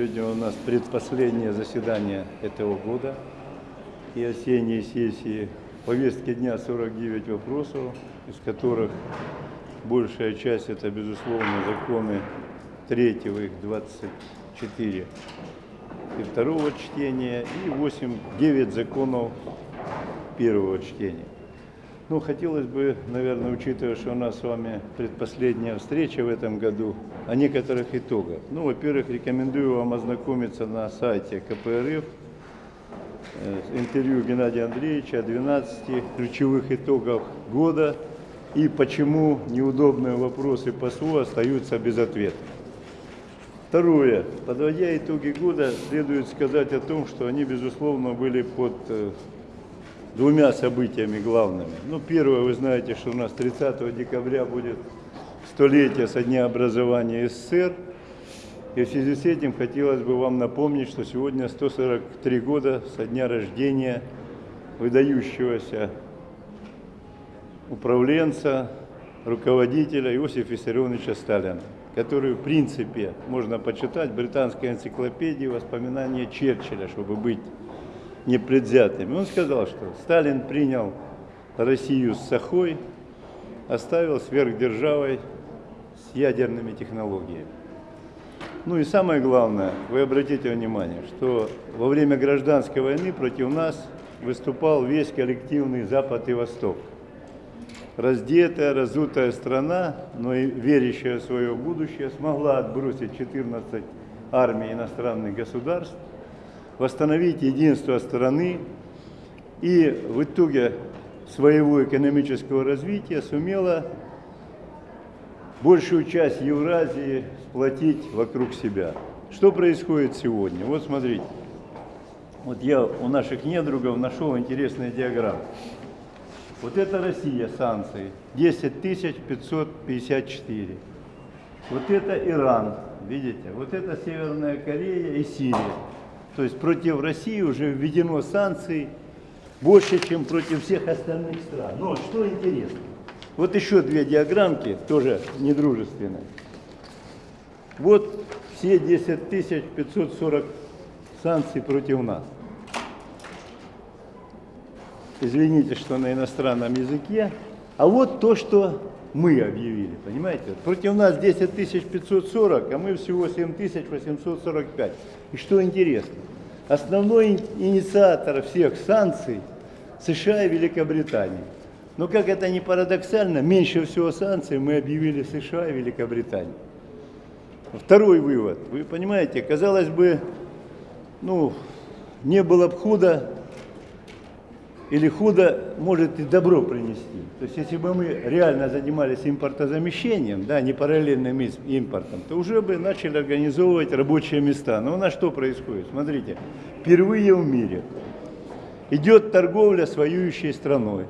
Сегодня у нас предпоследнее заседание этого года и осенней сессии. В повестке дня 49 вопросов, из которых большая часть это, безусловно, законы третьего, их 24 и второго чтения, и 8, 9 законов первого чтения. Ну, хотелось бы, наверное, учитывая, что у нас с вами предпоследняя встреча в этом году, о некоторых итогах. Ну, во-первых, рекомендую вам ознакомиться на сайте КПРФ, э, интервью Геннадия Андреевича о 12 ключевых итогах года и почему неудобные вопросы по СУ остаются без ответа. Второе. Подводя итоги года, следует сказать о том, что они, безусловно, были под э, двумя событиями главными. Ну, первое, вы знаете, что у нас 30 декабря будет столетие со дня образования СССР. И в связи с этим хотелось бы вам напомнить, что сегодня 143 года со дня рождения выдающегося управленца, руководителя Иосифа Виссарионовича Сталина, который, в принципе, можно почитать в британской энциклопедии воспоминания Черчилля, чтобы быть непредвзятыми. Он сказал, что Сталин принял Россию с Сахой, оставил сверхдержавой с ядерными технологиями. Ну и самое главное, вы обратите внимание, что во время гражданской войны против нас выступал весь коллективный Запад и Восток. Раздетая, разутая страна, но и верящая в свое будущее, смогла отбросить 14 армий иностранных государств, восстановить единство страны и в итоге своего экономического развития сумела большую часть Евразии сплотить вокруг себя. Что происходит сегодня? Вот смотрите. Вот я у наших недругов нашел интересные диаграммы. Вот это Россия, санкции, 10 554. Вот это Иран, видите? Вот это Северная Корея и Сирия. То есть против России уже введено санкций больше, чем против всех остальных стран. Но что интересно, вот еще две диаграммки, тоже недружественные. Вот все 10 540 санкций против нас. Извините, что на иностранном языке. А вот то, что мы объявили, понимаете? Против нас 10 540, а мы всего 7 845. И что интересно, основной инициатор всех санкций США и Великобритания. Но как это ни парадоксально, меньше всего санкций мы объявили США и Великобританию. Второй вывод. Вы понимаете, казалось бы, ну, не было бы худо, или худо может и добро принести. То есть если бы мы реально занимались импортозамещением, да, не параллельным импортом, то уже бы начали организовывать рабочие места. Но у нас что происходит? Смотрите, впервые в мире идет торговля с воюющей страной.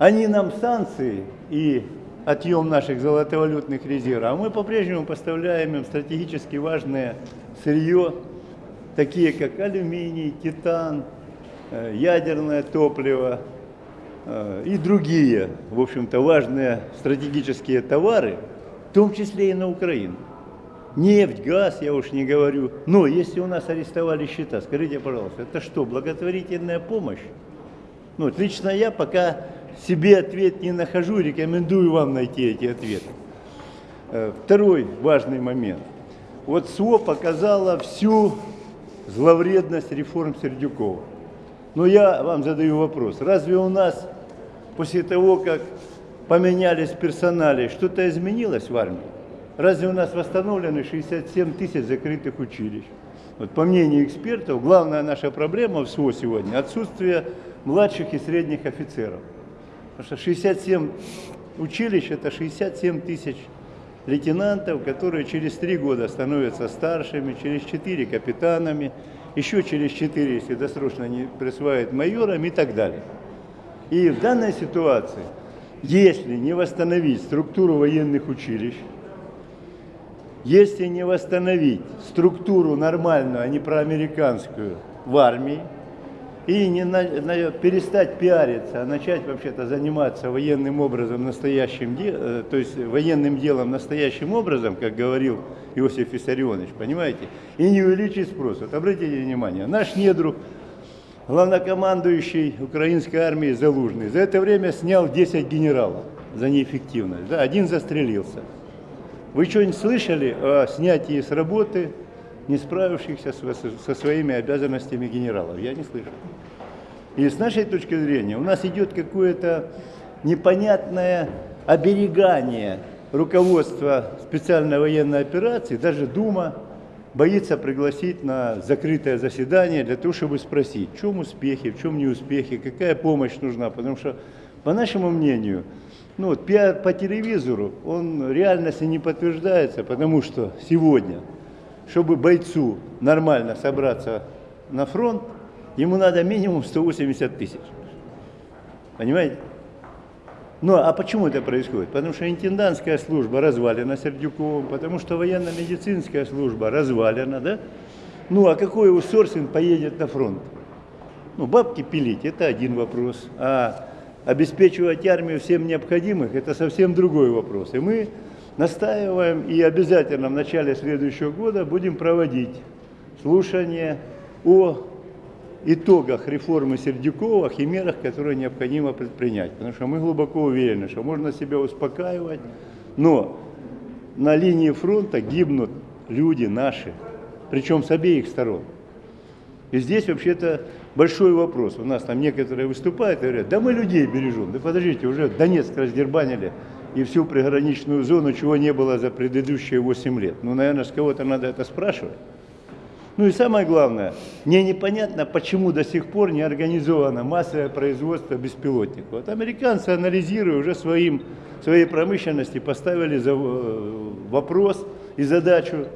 Они нам санкции и отъем наших золотовалютных резервов, а мы по-прежнему поставляем им стратегически важное сырье, такие как алюминий, титан, ядерное топливо э, и другие, в общем-то, важные стратегические товары, в том числе и на Украину. Нефть, газ, я уж не говорю. Но если у нас арестовали счета, скажите, пожалуйста, это что, благотворительная помощь? Ну, лично я пока себе ответ не нахожу, рекомендую вам найти эти ответы. Э, второй важный момент. Вот СО показала всю зловредность реформ Сердюкова. Но я вам задаю вопрос. Разве у нас после того, как поменялись персонали, что-то изменилось в армии? Разве у нас восстановлены 67 тысяч закрытых училищ? Вот по мнению экспертов, главная наша проблема в СВО сегодня – отсутствие младших и средних офицеров. Потому что 67 училищ – это 67 тысяч лейтенантов, которые через три года становятся старшими, через четыре – капитанами, еще через 4, если досрочно не присваивают майорам и так далее. И в данной ситуации, если не восстановить структуру военных училищ, если не восстановить структуру нормальную, а не проамериканскую в армии, и не на- на- перестать пиариться, а начать вообще-то заниматься военным образом настоящим, де- э, то есть военным делом настоящим образом, как говорил Иосиф Виссарионович, понимаете, и не увеличить спрос. Вот обратите внимание, наш недруг, главнокомандующий украинской армии Залужный, за это время снял 10 генералов за неэффективность, да, один застрелился. Вы что-нибудь слышали о снятии с работы не справившихся со, своими обязанностями генералов? Я не слышал. И с нашей точки зрения у нас идет какое-то непонятное оберегание руководства специальной военной операции, даже Дума боится пригласить на закрытое заседание для того, чтобы спросить, в чем успехи, в чем неуспехи, какая помощь нужна. Потому что, по нашему мнению, ну, вот пиар по телевизору, он реальности не подтверждается, потому что сегодня, чтобы бойцу нормально собраться на фронт, ему надо минимум 180 тысяч. Понимаете? Ну, а почему это происходит? Потому что интендантская служба развалена Сердюковым, потому что военно-медицинская служба развалена, да? Ну, а какой аутсорсинг поедет на фронт? Ну, бабки пилить – это один вопрос, а обеспечивать армию всем необходимых – это совсем другой вопрос. И мы настаиваем и обязательно в начале следующего года будем проводить слушание о итогах реформы Сердюкова и мерах, которые необходимо предпринять. Потому что мы глубоко уверены, что можно себя успокаивать, но на линии фронта гибнут люди наши, причем с обеих сторон. И здесь вообще-то большой вопрос. У нас там некоторые выступают и говорят, да мы людей бережем. Да подождите, уже Донецк раздербанили и всю приграничную зону, чего не было за предыдущие 8 лет. Ну, наверное, с кого-то надо это спрашивать. Ну и самое главное, мне непонятно, почему до сих пор не организовано массовое производство беспилотников. Вот американцы, анализируя уже своим, своей промышленности, поставили за, э, вопрос и задачу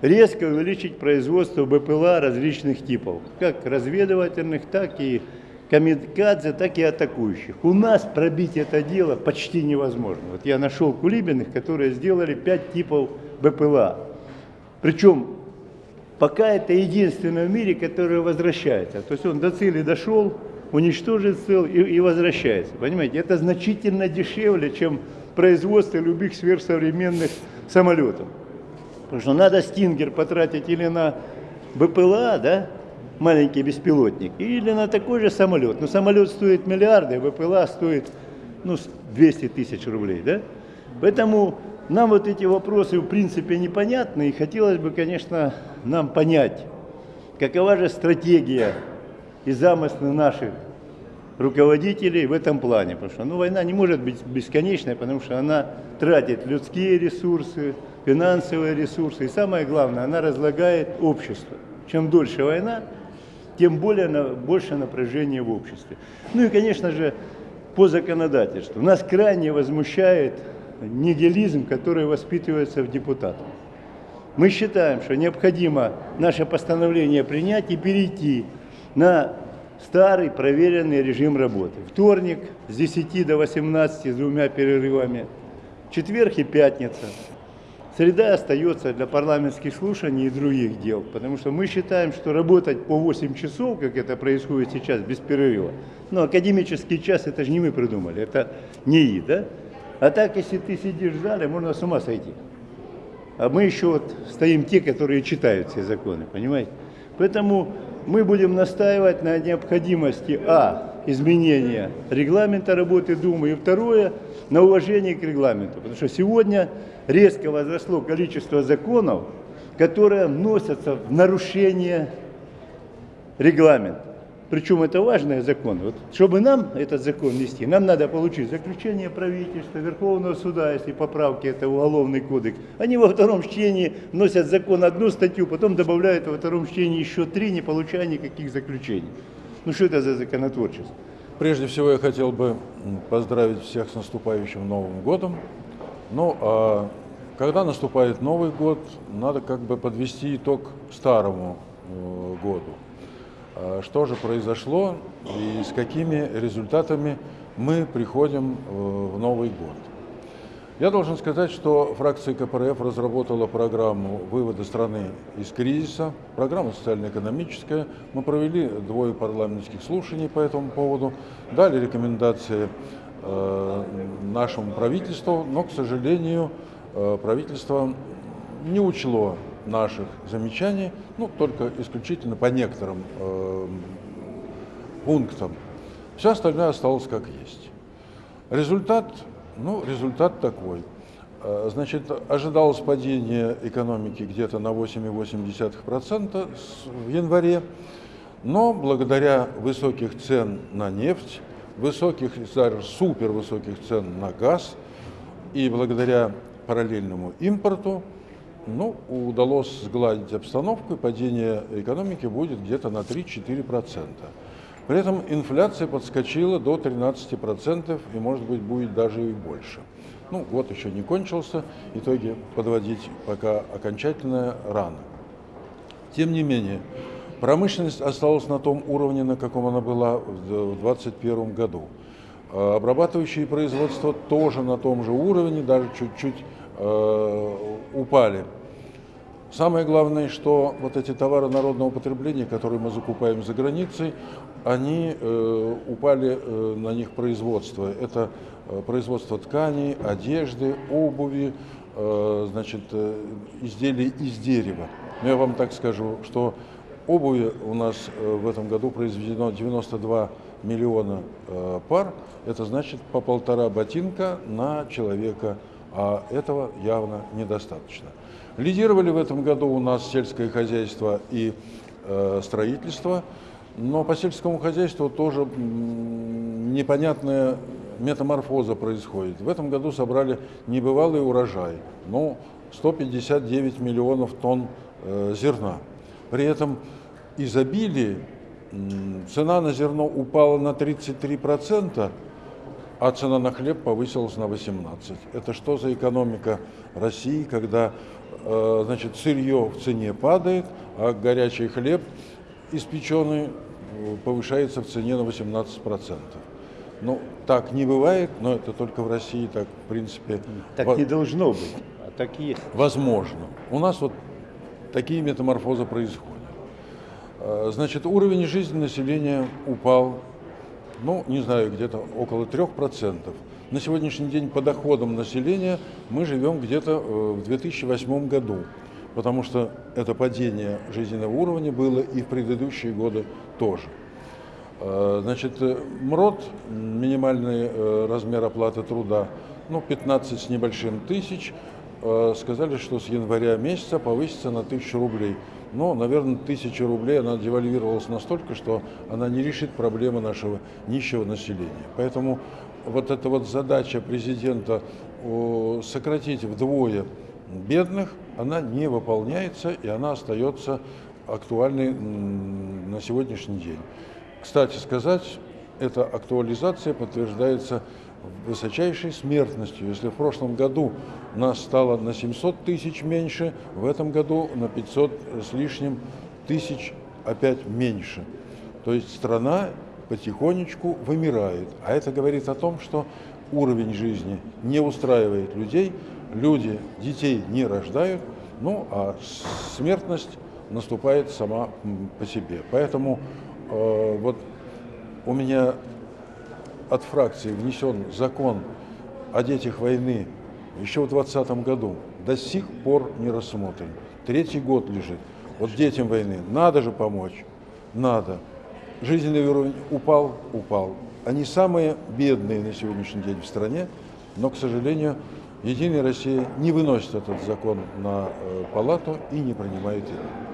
резко увеличить производство БПЛА различных типов, как разведывательных, так и камикадзе, так и атакующих. У нас пробить это дело почти невозможно. Вот я нашел кулибиных, которые сделали пять типов БПЛА. Причем пока это единственное в мире, которое возвращается. То есть он до цели дошел, уничтожит цель и, и возвращается. Понимаете, это значительно дешевле, чем производство любых сверхсовременных самолетов. Потому что надо стингер потратить или на БПЛА, да, маленький беспилотник, или на такой же самолет. Но самолет стоит миллиарды, а БПЛА стоит ну, 200 тысяч рублей, да? Поэтому нам вот эти вопросы в принципе непонятны, и хотелось бы, конечно, нам понять, какова же стратегия и замыслы наших руководителей в этом плане. Потому что ну, война не может быть бесконечной, потому что она тратит людские ресурсы, финансовые ресурсы, и самое главное, она разлагает общество. Чем дольше война, тем более на, больше напряжения в обществе. Ну и, конечно же, по законодательству. Нас крайне возмущает нигилизм, который воспитывается в депутатах. Мы считаем, что необходимо наше постановление принять и перейти на старый проверенный режим работы. Вторник с 10 до 18 с двумя перерывами, четверг и пятница. Среда остается для парламентских слушаний и других дел, потому что мы считаем, что работать по 8 часов, как это происходит сейчас, без перерыва, ну, академический час, это же не мы придумали, это НИИ, да? А так, если ты сидишь в зале, можно с ума сойти. А мы еще вот стоим те, которые читают все законы, понимаете? Поэтому мы будем настаивать на необходимости, а, изменения регламента работы Думы, и второе, на уважение к регламенту. Потому что сегодня резко возросло количество законов, которые вносятся в нарушение регламента. Причем это важный закон. Вот, чтобы нам этот закон нести, нам надо получить заключение правительства, Верховного суда, если поправки, это уголовный кодекс. Они во втором чтении вносят закон одну статью, потом добавляют во втором чтении еще три, не получая никаких заключений. Ну что это за законотворчество? Прежде всего я хотел бы поздравить всех с наступающим Новым годом. Ну, а когда наступает Новый год, надо как бы подвести итог старому э, году. А что же произошло и с какими результатами мы приходим э, в Новый год. Я должен сказать, что фракция КПРФ разработала программу вывода страны из кризиса, программа социально-экономическая. Мы провели двое парламентских слушаний по этому поводу, дали рекомендации э, нашему правительству, но, к сожалению, э, правительство не учло наших замечаний, ну, только исключительно по некоторым э, пунктам. Все остальное осталось как есть. Результат ну, результат такой. Э, значит, ожидалось падение экономики где-то на 8,8% в январе, но благодаря высоких цен на нефть, высоких, супер высоких цен на газ и благодаря параллельному импорту, ну, удалось сгладить обстановку, и падение экономики будет где-то на 3-4%. При этом инфляция подскочила до 13% и, может быть, будет даже и больше. Ну, год еще не кончился, итоги подводить пока окончательно рано. Тем не менее, промышленность осталась на том уровне, на каком она была в 2021 году. А обрабатывающие производства тоже на том же уровне, даже чуть-чуть э, упали. Самое главное, что вот эти товары народного потребления, которые мы закупаем за границей, они э, упали э, на них производство. Это э, производство тканей, одежды, обуви, э, значит, э, изделий из дерева. Но я вам так скажу, что обуви у нас э, в этом году произведено 92 миллиона э, пар. Это значит по полтора ботинка на человека, а этого явно недостаточно. Лидировали в этом году у нас сельское хозяйство и э, строительство, но по сельскому хозяйству тоже непонятная метаморфоза происходит. В этом году собрали небывалый урожай, ну, 159 миллионов тонн э, зерна. При этом изобилие, цена на зерно упала на 33%, а цена на хлеб повысилась на 18%. Это что за экономика России, когда Э, значит, сырье в цене падает, а горячий хлеб испеченный э, повышается в цене на 18%. Ну, так не бывает, но это только в России так, в принципе. Так не должно быть, а так и есть. Возможно. У нас вот такие метаморфозы происходят. Э, значит, уровень жизни населения упал, ну, не знаю, где-то около 3%. На сегодняшний день по доходам населения мы живем где-то э, в 2008 году, потому что это падение жизненного уровня было и в предыдущие годы тоже. Э, значит, э, МРОД, минимальный размер оплаты труда, ну, 15 с небольшим тысяч, сказали, что с января месяца повысится на 1000 рублей. Но, наверное, 1000 рублей она девальвировалась настолько, что она не решит проблемы нашего нищего населения. Поэтому вот эта вот задача президента сократить вдвое бедных, она не выполняется и она остается актуальной на сегодняшний день. Кстати сказать, эта актуализация подтверждается высочайшей смертностью. Если в прошлом году нас стало на 700 тысяч меньше, в этом году на 500 с лишним тысяч опять меньше. То есть страна потихонечку вымирает. А это говорит о том, что уровень жизни не устраивает людей, люди детей не рождают, ну а смертность наступает сама по себе. Поэтому э, вот у меня от фракции внесен закон о детях войны еще в 2020 году, до сих пор не рассмотрен. Третий год лежит. Вот детям войны надо же помочь, надо жизненный уровень упал, упал. Они самые бедные на сегодняшний день в стране, но, к сожалению, Единая Россия не выносит этот закон на э, палату и не принимает его.